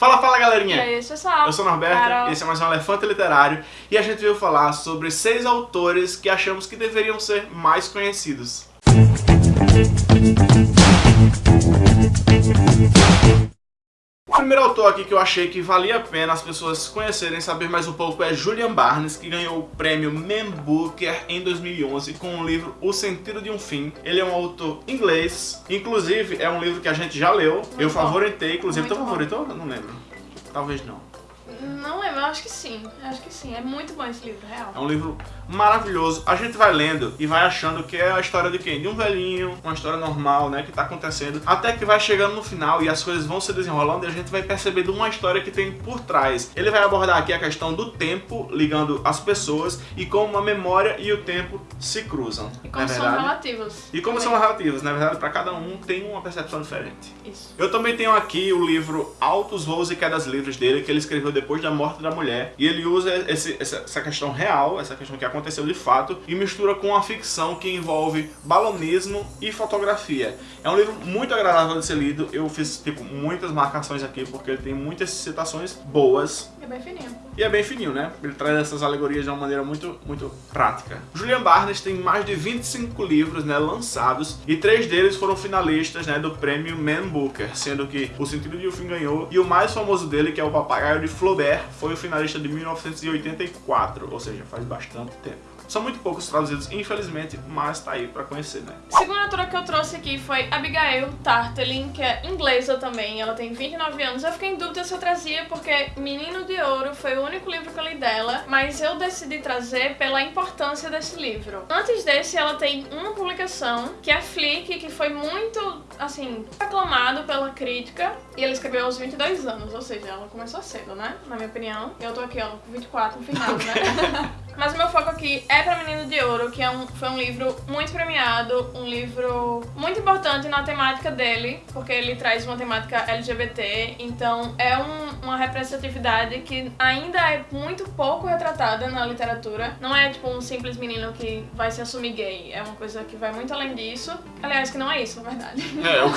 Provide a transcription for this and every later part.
Fala, fala galerinha! E aí, pessoal? Eu sou o Norberto, Carol. esse é mais um Elefante Literário e a gente veio falar sobre seis autores que achamos que deveriam ser mais conhecidos. O primeiro autor aqui que eu achei que valia a pena as pessoas conhecerem, saber mais um pouco é Julian Barnes, que ganhou o prêmio Man Booker em 2011 com o livro O Sentido de um Fim. Ele é um autor inglês, inclusive é um livro que a gente já leu, Muito eu favoritei, inclusive tu favoritou? Não lembro. Talvez não. Não eu acho que sim. Eu acho que sim. É muito bom esse livro, real. É um livro maravilhoso. A gente vai lendo e vai achando que é a história de quem? De um velhinho, uma história normal, né, que tá acontecendo. Até que vai chegando no final e as coisas vão se desenrolando e a gente vai percebendo uma história que tem por trás. Ele vai abordar aqui a questão do tempo ligando as pessoas e como a memória e o tempo se cruzam. E não como é são relativos. E como também. são relativos, na verdade, para cada um tem uma percepção diferente. Isso. Eu também tenho aqui o livro Altos Voos e Quedas Livres dele, que ele escreveu depois da morte da mulher. E ele usa esse- essa, questão real, essa questão que aconteceu de fato, e mistura com a ficção que envolve balonismo e fotografia. É um livro muito agradável de ser lido. Eu fiz tipo muitas marcações aqui porque ele tem muitas citações boas. É bem fininho. E é bem fininho, né? Ele traz essas alegorias de uma maneira muito, muito prática. Julian Barnes tem mais de 25 livros né, lançados e três deles foram finalistas né, do prêmio Man Booker, sendo que O Sentido de um Fim ganhou e o mais famoso dele, que é o Papagaio de Flaubert, foi finalista de 1984, ou seja, faz bastante tempo. São muito poucos traduzidos, infelizmente, mas tá aí pra conhecer, né? A segunda autora que eu trouxe aqui foi Abigail Tartelin, que é inglesa também. Ela tem 29 anos. Eu fiquei em dúvida se eu trazia, porque Menino de Ouro foi o único livro que eu li dela, mas eu decidi trazer pela importância desse livro. Antes desse, ela tem uma publicação, que é Flick, que foi muito, assim, aclamado pela crítica. E ela escreveu aos 22 anos, ou seja, ela começou cedo, né? Na minha opinião. Eu tô aqui, ó, com 24 no final, né? Mas o meu foco aqui é pra Menino de Ouro, que é um, foi um livro muito premiado, um livro muito importante na temática dele, porque ele traz uma temática LGBT, então é um- uma representatividade que ainda é muito pouco retratada na literatura. Não é tipo um simples menino que vai se assumir gay, é uma coisa que vai muito além disso. Aliás, que não é isso, na verdade. É, eu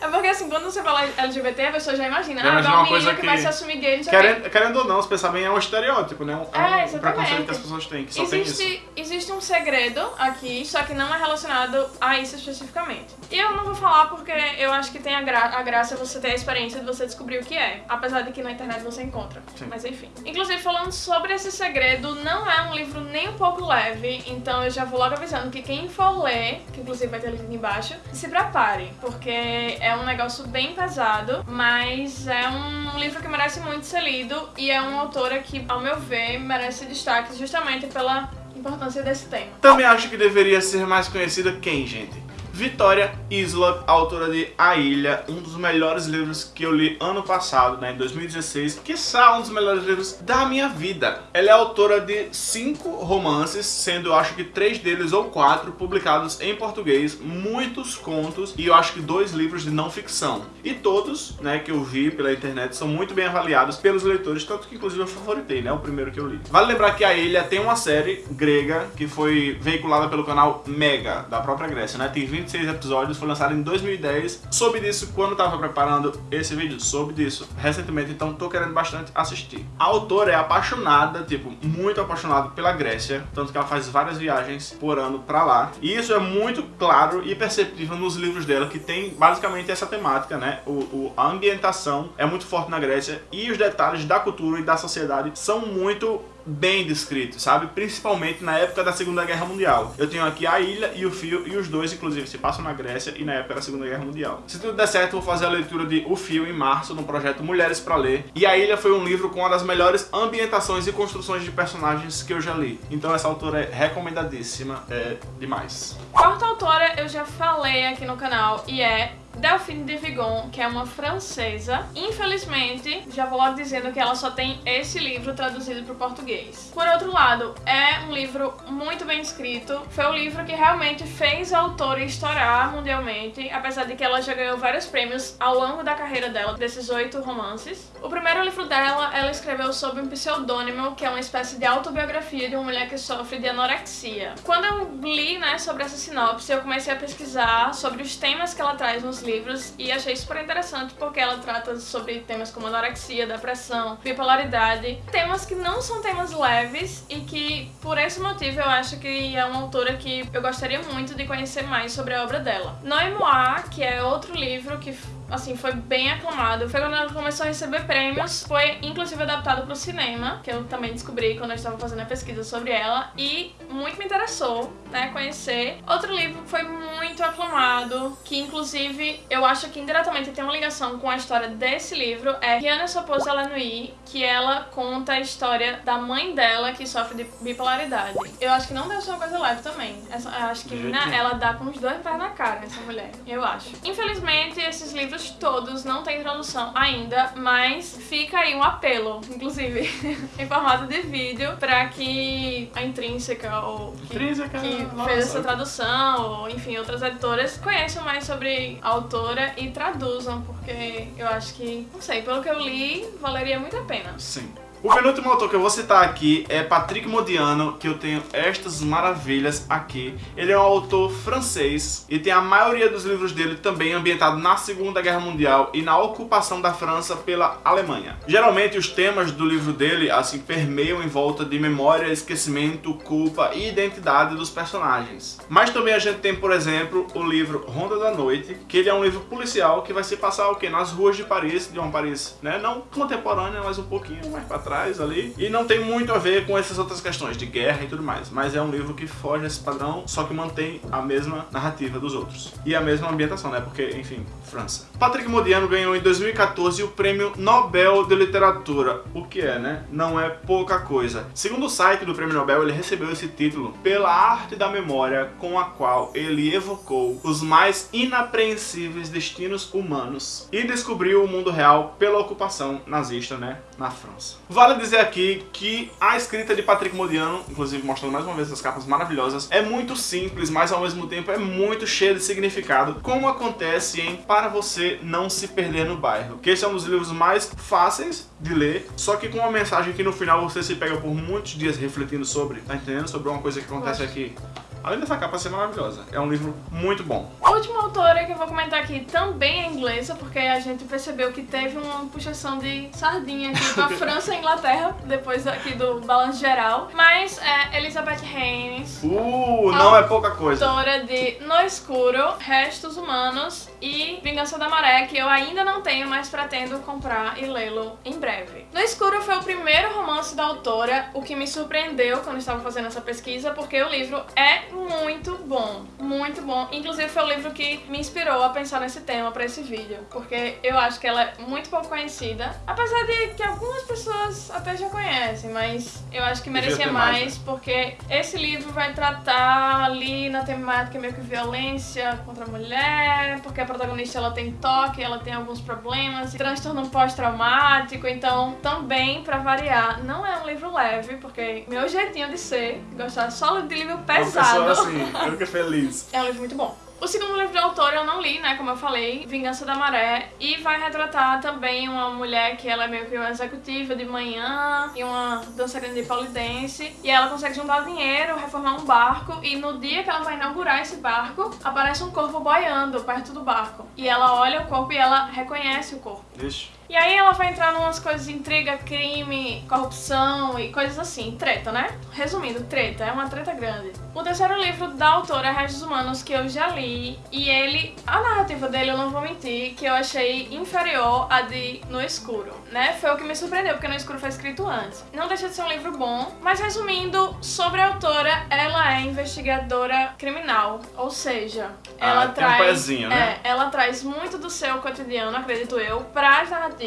É porque assim, quando você fala LGBT, a pessoa já imagina, Já ah, imagina é um menino coisa que, que- vai se assumir gay, não sei o querendo, querendo ou não, se pensar bem, é um estereótipo, né? É um, É, um preconceito que as pessoas têm, que só tem isso. Existe, existe um segredo aqui, só que não é relacionado a isso especificamente. E eu não vou falar porque eu acho que tem a, gra a graça você ter a experiência de você descobrir o que é. Apesar de que na internet você encontra. Sim. Mas enfim. Inclusive, falando sobre esse segredo, não é um livro nem um pouco leve, então eu já vou logo avisando que quem for ler, que inclusive vai ter link aqui embaixo, se prepare, porque é um negócio bem pesado, mas é um livro que merece muito ser lido e é uma autora que, ao meu ver, merece destaque justamente pela importância desse tema. Também acho que deveria ser mais conhecida quem, gente? Vitória Islop, autora de A Ilha, um dos melhores livros que eu li ano passado, né, em 2016, que um dos melhores livros da minha vida. Ela é autora de cinco romances, sendo eu acho que três deles ou quatro publicados em português, muitos contos e eu acho que dois livros de não ficção. E todos, né, que eu vi pela internet são muito bem avaliados pelos leitores, tanto que inclusive eu favoritei, né, o primeiro que eu li. Vale lembrar que A Ilha tem uma série grega que foi veiculada pelo canal Mega, da própria Grécia, né, tem 26 episódios, foi lançado em 2010. Soube disso quando tava preparando esse vídeo, soube disso recentemente, então tô querendo bastante assistir. A autora é apaixonada, tipo, muito apaixonada pela Grécia, tanto que ela faz várias viagens por ano pra lá. E isso é muito claro e perceptível nos livros dela, que tem basicamente essa temática, né? O, o- a ambientação é muito forte na Grécia e os detalhes da cultura e da sociedade são muito bem descritos, sabe? Principalmente na época da Segunda Guerra Mundial. Eu tenho aqui a ilha e o fio, e os dois, inclusive, se passam na Grécia e na época da Segunda Guerra Mundial. Se tudo der certo, vou fazer a leitura de O Fio em março, no projeto Mulheres pra Ler. E a ilha foi um livro com uma das melhores ambientações e construções de personagens que eu já li. Então essa autora é recomendadíssima, é demais. Quarta autora eu já falei aqui no canal e é Delphine de Vigon, que é uma francesa. Infelizmente, já vou logo dizendo que ela só tem esse livro traduzido para o português. Por outro lado, é um livro muito bem escrito. Foi o livro que realmente fez a autora estourar mundialmente, apesar de que ela já ganhou vários prêmios ao longo da carreira dela, desses oito romances. O primeiro livro dela, ela escreveu sob um pseudônimo, que é uma espécie de autobiografia de uma mulher que sofre de anorexia. Quando eu li, né, sobre essa sinopse, eu comecei a pesquisar sobre os temas que ela traz nos livros e achei super interessante porque ela trata sobre temas como anorexia, depressão, bipolaridade, temas que não são temas leves e que por esse motivo eu acho que é uma autora que eu gostaria muito de conhecer mais sobre a obra dela. Noemoa, que é outro livro que assim, foi bem aclamado. Foi quando ela começou a receber prêmios, foi inclusive adaptado para o cinema, que eu também descobri quando eu estava fazendo a pesquisa sobre ela, e muito me interessou, né, conhecer. Outro livro que foi muito aclamado, que inclusive eu acho que indiretamente tem uma ligação com a história desse livro, é Rihanna Sopose Alanui, que ela conta a história da mãe dela que sofre de bipolaridade. Eu acho que não deve ser uma coisa leve também. Essa, eu acho que né, ela dá com os dois pés na cara, essa mulher, eu acho. Infelizmente, esses livros livros todos não tem tradução ainda, mas fica aí um apelo, inclusive, em formato de vídeo, para que a Intrínseca ou que, Intrínseca, que nossa. fez essa tradução, ou enfim, outras editoras, conheçam mais sobre a autora e traduzam, porque eu acho que, não sei, pelo que eu li, valeria muito a pena. Sim. O penúltimo autor que eu vou citar aqui é Patrick Modiano, que eu tenho estas maravilhas aqui. Ele é um autor francês e tem a maioria dos livros dele também ambientado na Segunda Guerra Mundial e na ocupação da França pela Alemanha. Geralmente os temas do livro dele assim permeiam em volta de memória, esquecimento, culpa e identidade dos personagens. Mas também a gente tem, por exemplo, o livro Ronda da Noite, que ele é um livro policial que vai se passar o quê? Nas ruas de Paris, de uma Paris, né, não contemporânea, mas um pouquinho mais para trás ali. E não tem muito a ver com essas outras questões de guerra e tudo mais. Mas é um livro que foge desse padrão, só que mantém a mesma narrativa dos outros. E a mesma ambientação, né? Porque, enfim, França. Patrick Modiano ganhou em 2014 o Prêmio Nobel de Literatura. O que é, né? Não é pouca coisa. Segundo o site do Prêmio Nobel, ele recebeu esse título pela arte da memória com a qual ele evocou os mais inapreensíveis destinos humanos e descobriu o mundo real pela ocupação nazista, né? Na França. Vale dizer aqui que a escrita de Patrick Modiano, inclusive mostrando mais uma vez as capas maravilhosas, é muito simples, mas ao mesmo tempo é muito cheia de significado, como acontece em Para Você Não Se Perder no Bairro, que esse é um dos livros mais fáceis de ler, só que com uma mensagem que no final você se pega por muitos dias refletindo sobre, tá entendendo? Sobre uma coisa que acontece aqui. Além dessa capa ser maravilhosa, é um livro muito bom. A última autora que eu vou comentar aqui também é inglesa, porque a gente percebeu que teve uma puxação de sardinha aqui com a França e a Inglaterra, depois aqui do balanço geral. Mas é Elizabeth Haynes, Uh, não é pouca coisa. autora de No Escuro, Restos Humanos e Vingança da Maré, que eu ainda não tenho, mas pretendo comprar e lê-lo em breve. No Escuro foi o primeiro romance da autora, o que me surpreendeu quando estava fazendo essa pesquisa, porque o livro é muito bom, muito bom. Inclusive foi o livro que me inspirou a pensar nesse tema para esse vídeo, porque eu acho que ela é muito pouco conhecida, apesar de que algumas pessoas até já conhecem, mas eu acho que merecia mais, mais, porque esse livro vai tratar ali na temática meio que violência contra a mulher, porque a protagonista ela tem toque, ela tem alguns problemas, transtorno pós-traumático, então também pra variar, não é um livro leve, porque meu jeitinho de ser, gostar só de livro pesado. Pessoa assim, eu fiquei feliz. É um livro muito bom. O segundo livro do autor eu não li, né, como eu falei, Vingança da Maré, e vai retratar também uma mulher que ela é meio que uma executiva de manhã e uma dançarina de polidense, e ela consegue juntar dinheiro, reformar um barco, e no dia que ela vai inaugurar esse barco, aparece um corpo boiando perto do barco. E ela olha o corpo e ela reconhece o corpo. Vixe. E aí ela vai entrar numas coisas de intriga, crime, corrupção e coisas assim. Treta, né? Resumindo, treta. É uma treta grande. O terceiro livro da autora é Restos Humanos, que eu já li. E ele... A narrativa dele, eu não vou mentir, que eu achei inferior à de No Escuro, né? Foi o que me surpreendeu, porque No Escuro foi escrito antes. Não deixa de ser um livro bom. Mas resumindo, sobre a autora, ela é investigadora criminal. Ou seja, ela Ah, tem um traz... pezinho, né? É, ela traz muito do seu cotidiano, acredito eu, para as narrativas.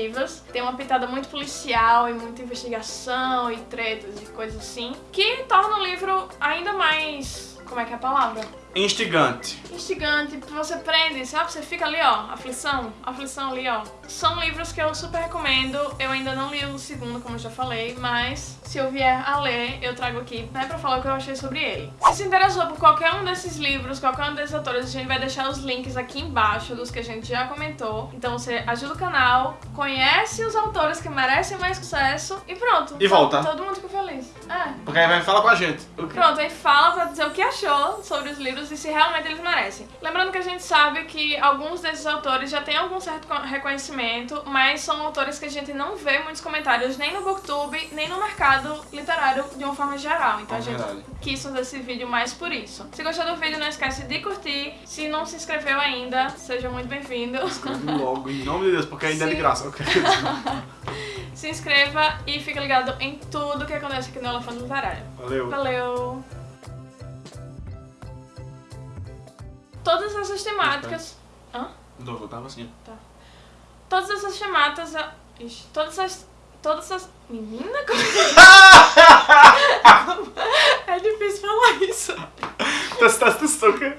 Tem uma pitada muito policial e muita investigação e tretas e coisas assim, que torna o livro ainda mais. Como é que é a palavra? Instigante. Instigante, você prende, sabe? Você fica ali, ó, aflição, aflição ali, ó. São livros que eu super recomendo. Eu ainda não li o segundo, como eu já falei, mas se eu vier a ler, eu trago aqui, né, pra falar o que eu achei sobre ele. Se se interessou por qualquer um desses livros, qualquer um desses autores, a gente vai deixar os links aqui embaixo dos que a gente já comentou. Então você ajuda o canal, conhece os autores que merecem mais sucesso e pronto. E volta. Todo mundo fica feliz. É. Porque aí vai falar com a gente. Pronto, aí fala pra dizer o que achou sobre os livros livros e se realmente eles merecem. Lembrando que a gente sabe que alguns desses autores já têm algum certo reconhecimento, mas são autores que a gente não vê muitos comentários nem no Booktube, nem no mercado literário de uma forma geral. Então É a gente verdade. quis fazer esse vídeo mais por isso. Se gostou do vídeo, não esquece de curtir. Se não se inscreveu ainda, seja muito bem-vindo. Logo, em nome de Deus, porque ainda é de graça. ok? Se inscreva e fique ligado em tudo que acontece aqui no Elefante Literário. Valeu. Valeu! Todas essas temáticas. Hã? Não, eu tava assim. Todas essas temáticas. Ixi, todas as. Todas as. Menina, como... é difícil falar isso. Das, das, das, okay?